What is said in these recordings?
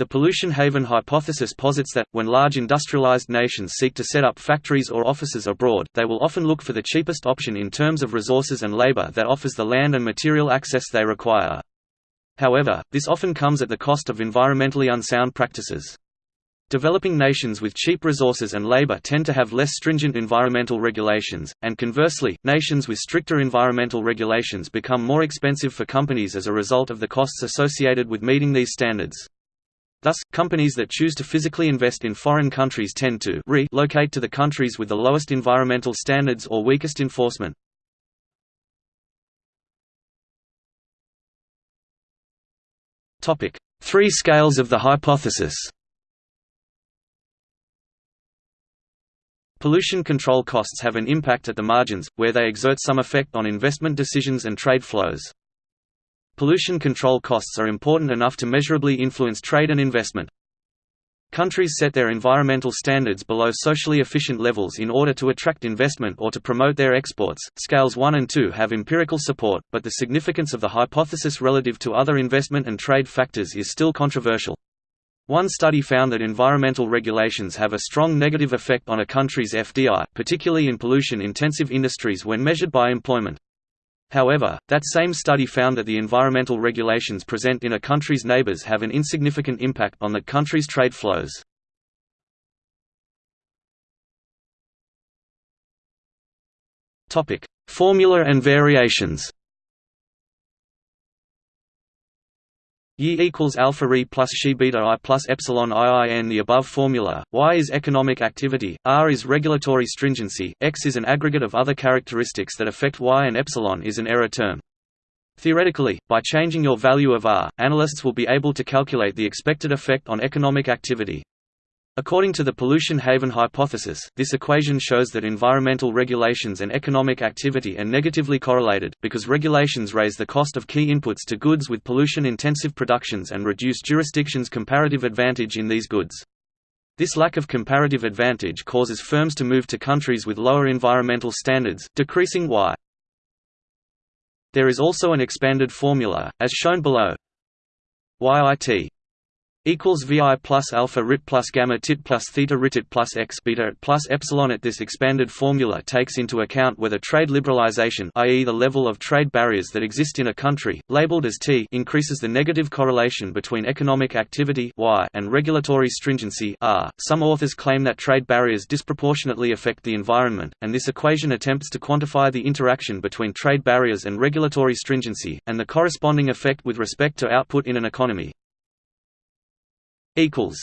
The pollution haven hypothesis posits that, when large industrialized nations seek to set up factories or offices abroad, they will often look for the cheapest option in terms of resources and labor that offers the land and material access they require. However, this often comes at the cost of environmentally unsound practices. Developing nations with cheap resources and labor tend to have less stringent environmental regulations, and conversely, nations with stricter environmental regulations become more expensive for companies as a result of the costs associated with meeting these standards. Thus, companies that choose to physically invest in foreign countries tend to relocate to the countries with the lowest environmental standards or weakest enforcement. Three scales of the hypothesis Pollution control costs have an impact at the margins, where they exert some effect on investment decisions and trade flows. Pollution control costs are important enough to measurably influence trade and investment. Countries set their environmental standards below socially efficient levels in order to attract investment or to promote their exports. Scales 1 and 2 have empirical support, but the significance of the hypothesis relative to other investment and trade factors is still controversial. One study found that environmental regulations have a strong negative effect on a country's FDI, particularly in pollution-intensive industries when measured by employment. However, that same study found that the environmental regulations present in a country's neighbors have an insignificant impact on the country's trade flows. Formula and variations Y equals alpha re plus xi beta i plus epsilon iin the above formula, Y is economic activity, R is regulatory stringency, X is an aggregate of other characteristics that affect Y and epsilon is an error term. Theoretically, by changing your value of R, analysts will be able to calculate the expected effect on economic activity. According to the pollution haven hypothesis, this equation shows that environmental regulations and economic activity are negatively correlated, because regulations raise the cost of key inputs to goods with pollution-intensive productions and reduce jurisdictions' comparative advantage in these goods. This lack of comparative advantage causes firms to move to countries with lower environmental standards, decreasing Y. There is also an expanded formula, as shown below. YIT equals vi plus alpha rit plus gamma tit plus theta ritit plus x beta plus epsilon at this expanded formula takes into account whether trade liberalization i.e. the level of trade barriers that exist in a country labeled as t increases the negative correlation between economic activity y and regulatory stringency r some authors claim that trade barriers disproportionately affect the environment and this equation attempts to quantify the interaction between trade barriers and regulatory stringency and the corresponding effect with respect to output in an economy equals.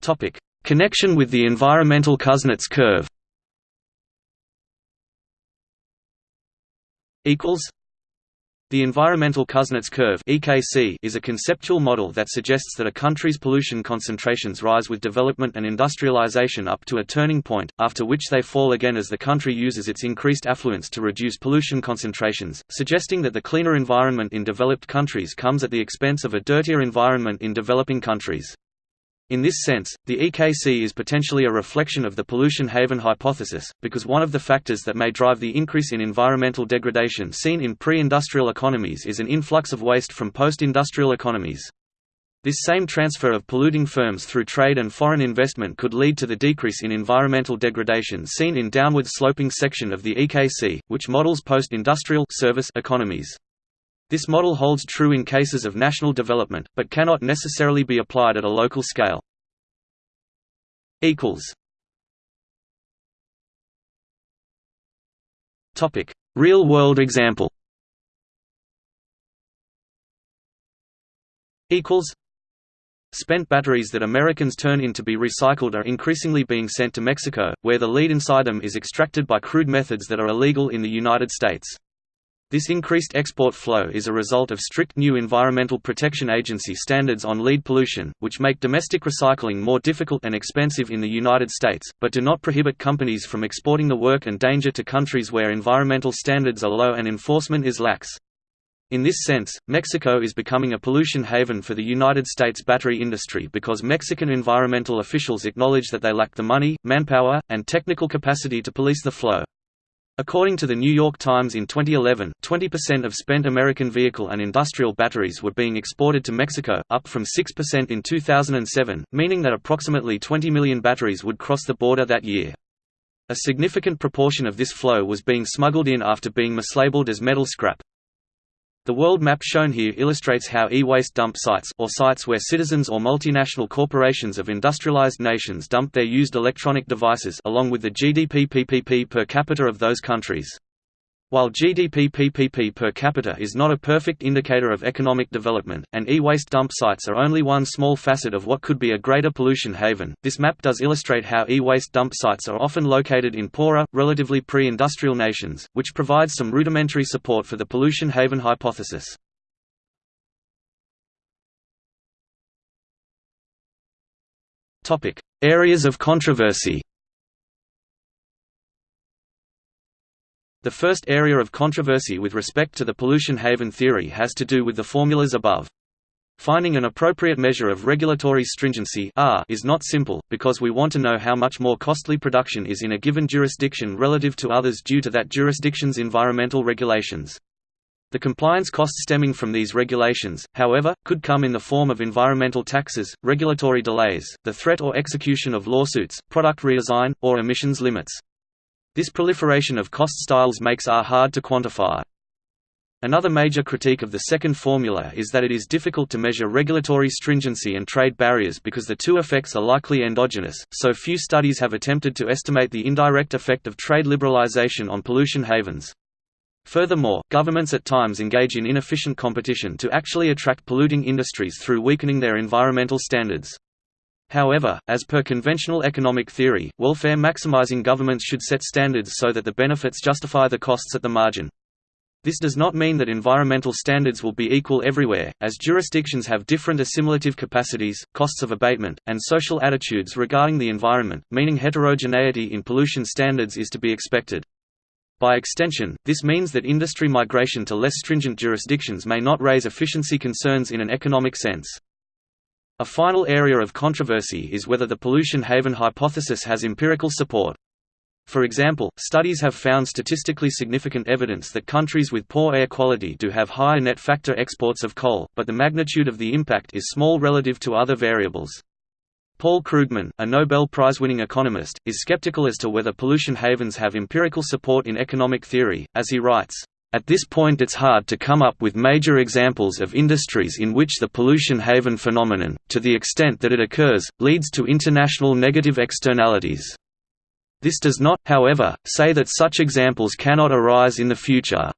Topic: Connection with the environmental Kuznets curve. Equals the environmental Kuznets curve (EKC) is a conceptual model that suggests that a country's pollution concentrations rise with development and industrialization up to a turning point, after which they fall again as the country uses its increased affluence to reduce pollution concentrations, suggesting that the cleaner environment in developed countries comes at the expense of a dirtier environment in developing countries. In this sense, the EKC is potentially a reflection of the pollution haven hypothesis, because one of the factors that may drive the increase in environmental degradation seen in pre-industrial economies is an influx of waste from post-industrial economies. This same transfer of polluting firms through trade and foreign investment could lead to the decrease in environmental degradation seen in downward sloping section of the EKC, which models post-industrial service economies. This model holds true in cases of national development, but cannot necessarily be applied at a local scale. Real-world example Spent batteries that Americans turn in to be recycled are increasingly being sent to Mexico, where the lead inside them is extracted by crude methods that are illegal in the United States. This increased export flow is a result of strict new Environmental Protection Agency standards on lead pollution, which make domestic recycling more difficult and expensive in the United States, but do not prohibit companies from exporting the work and danger to countries where environmental standards are low and enforcement is lax. In this sense, Mexico is becoming a pollution haven for the United States battery industry because Mexican environmental officials acknowledge that they lack the money, manpower, and technical capacity to police the flow. According to the New York Times in 2011, 20% of spent American vehicle and industrial batteries were being exported to Mexico, up from 6% in 2007, meaning that approximately 20 million batteries would cross the border that year. A significant proportion of this flow was being smuggled in after being mislabeled as metal scrap. The world map shown here illustrates how e-waste dump sites or sites where citizens or multinational corporations of industrialized nations dump their used electronic devices along with the GDP PPP per capita of those countries. While GDP PPP per capita is not a perfect indicator of economic development, and e-waste dump sites are only one small facet of what could be a greater pollution haven, this map does illustrate how e-waste dump sites are often located in poorer, relatively pre-industrial nations, which provides some rudimentary support for the pollution haven hypothesis. Areas of controversy The first area of controversy with respect to the pollution haven theory has to do with the formulas above. Finding an appropriate measure of regulatory stringency R is not simple, because we want to know how much more costly production is in a given jurisdiction relative to others due to that jurisdiction's environmental regulations. The compliance costs stemming from these regulations, however, could come in the form of environmental taxes, regulatory delays, the threat or execution of lawsuits, product redesign, or emissions limits. This proliferation of cost styles makes R hard to quantify. Another major critique of the second formula is that it is difficult to measure regulatory stringency and trade barriers because the two effects are likely endogenous, so few studies have attempted to estimate the indirect effect of trade liberalization on pollution havens. Furthermore, governments at times engage in inefficient competition to actually attract polluting industries through weakening their environmental standards. However, as per conventional economic theory, welfare maximizing governments should set standards so that the benefits justify the costs at the margin. This does not mean that environmental standards will be equal everywhere, as jurisdictions have different assimilative capacities, costs of abatement, and social attitudes regarding the environment, meaning heterogeneity in pollution standards is to be expected. By extension, this means that industry migration to less stringent jurisdictions may not raise efficiency concerns in an economic sense. A final area of controversy is whether the pollution haven hypothesis has empirical support. For example, studies have found statistically significant evidence that countries with poor air quality do have higher net factor exports of coal, but the magnitude of the impact is small relative to other variables. Paul Krugman, a Nobel Prize-winning economist, is skeptical as to whether pollution havens have empirical support in economic theory, as he writes, at this point it's hard to come up with major examples of industries in which the pollution haven phenomenon, to the extent that it occurs, leads to international negative externalities. This does not, however, say that such examples cannot arise in the future.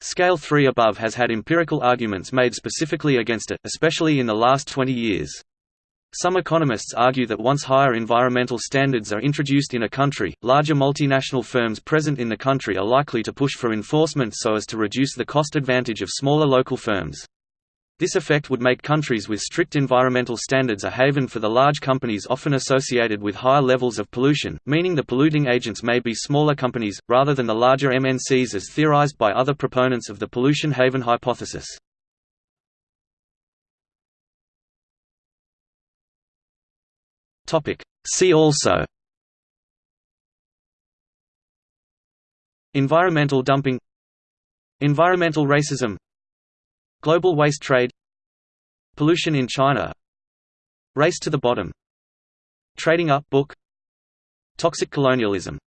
Scale 3 above has had empirical arguments made specifically against it, especially in the last 20 years. Some economists argue that once higher environmental standards are introduced in a country, larger multinational firms present in the country are likely to push for enforcement so as to reduce the cost advantage of smaller local firms. This effect would make countries with strict environmental standards a haven for the large companies often associated with higher levels of pollution, meaning the polluting agents may be smaller companies, rather than the larger MNCs as theorized by other proponents of the pollution haven hypothesis. Topic. See also. Environmental dumping. Environmental racism. Global waste trade. Pollution in China. Race to the bottom. Trading up book. Toxic colonialism